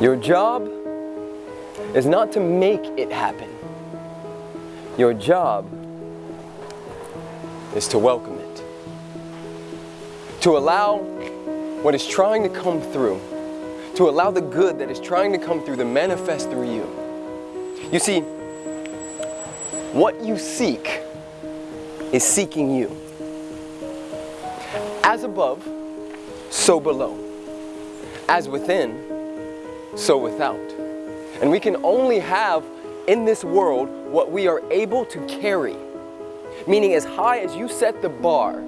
Your job is not to make it happen. Your job is to welcome it. To allow what is trying to come through, to allow the good that is trying to come through to manifest through you. You see, what you seek is seeking you. As above, so below. As within, so without. And we can only have in this world what we are able to carry. Meaning as high as you set the bar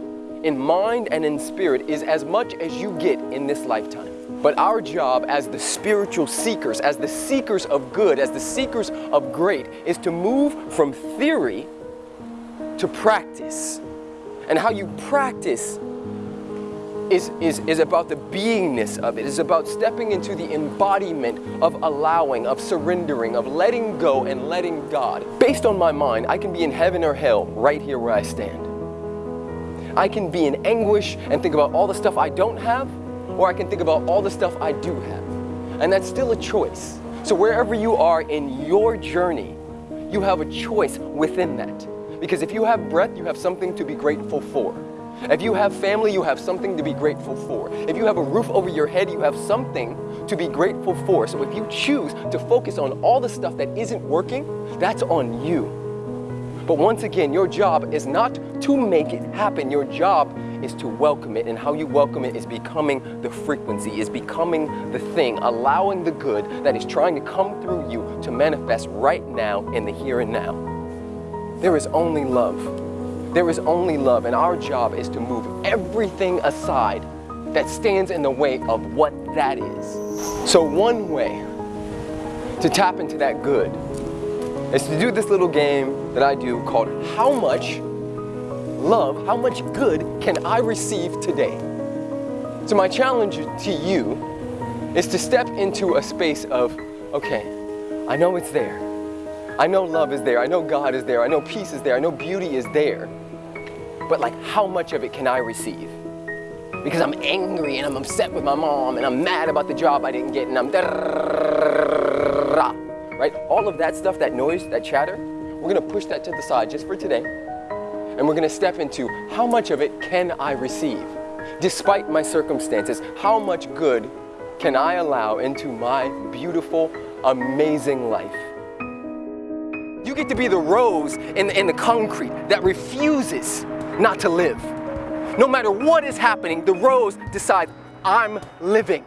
in mind and in spirit is as much as you get in this lifetime. But our job as the spiritual seekers, as the seekers of good, as the seekers of great, is to move from theory to practice. And how you practice is, is, is about the beingness of it. It's about stepping into the embodiment of allowing, of surrendering, of letting go and letting God. Based on my mind, I can be in heaven or hell right here where I stand. I can be in anguish and think about all the stuff I don't have, or I can think about all the stuff I do have. And that's still a choice. So wherever you are in your journey, you have a choice within that. Because if you have breath, you have something to be grateful for. If you have family, you have something to be grateful for. If you have a roof over your head, you have something to be grateful for. So if you choose to focus on all the stuff that isn't working, that's on you. But once again, your job is not to make it happen. Your job is to welcome it. And how you welcome it is becoming the frequency, is becoming the thing, allowing the good that is trying to come through you to manifest right now in the here and now. There is only love. There is only love, and our job is to move everything aside that stands in the way of what that is. So one way to tap into that good is to do this little game that I do called How Much Love, How Much Good Can I Receive Today? So my challenge to you is to step into a space of, okay, I know it's there. I know love is there. I know God is there. I know peace is there. I know beauty is there but like how much of it can I receive? Because I'm angry and I'm upset with my mom and I'm mad about the job I didn't get and I'm right? All of that stuff, that noise, that chatter, we're gonna push that to the side just for today. And we're gonna step into how much of it can I receive? Despite my circumstances, how much good can I allow into my beautiful, amazing life? You get to be the rose in, in the concrete that refuses not to live. No matter what is happening, the rose decides, I'm living.